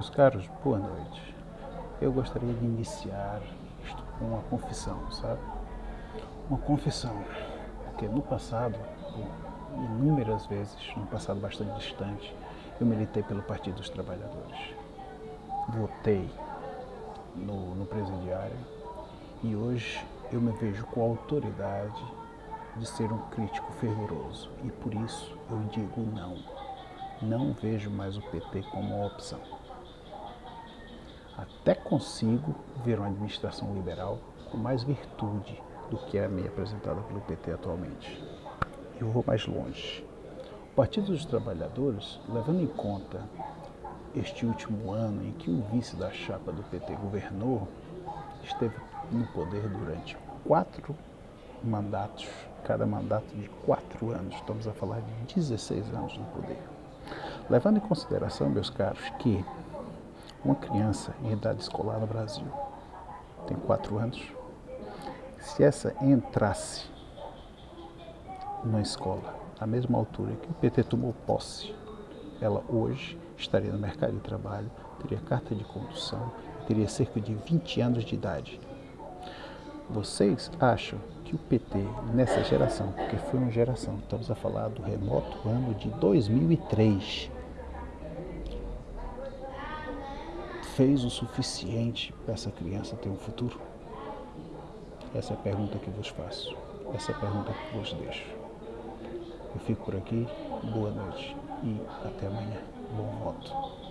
Meus caros, boa noite. Eu gostaria de iniciar isto com uma confissão, sabe? Uma confissão, porque no passado, inúmeras vezes, no passado bastante distante, eu militei pelo Partido dos Trabalhadores. Votei no, no presidiário e hoje eu me vejo com a autoridade de ser um crítico fervoroso e por isso eu digo não. Não vejo mais o PT como uma opção até consigo ver uma administração liberal com mais virtude do que a meia apresentada pelo PT atualmente. Eu vou mais longe. O Partido dos Trabalhadores, levando em conta este último ano em que o vice da chapa do PT governou, esteve no poder durante quatro mandatos, cada mandato de quatro anos, estamos a falar de 16 anos no poder. Levando em consideração, meus caros, que uma criança em idade escolar no Brasil tem quatro anos. Se essa entrasse na escola à mesma altura que o PT tomou posse, ela hoje estaria no mercado de trabalho, teria carta de condução, teria cerca de 20 anos de idade. Vocês acham que o PT, nessa geração, porque foi uma geração, estamos a falar do remoto ano de 2003, fez o suficiente para essa criança ter um futuro? Essa é a pergunta que vos faço. Essa é a pergunta que vos deixo. Eu fico por aqui. Boa noite e até amanhã. Bom voto.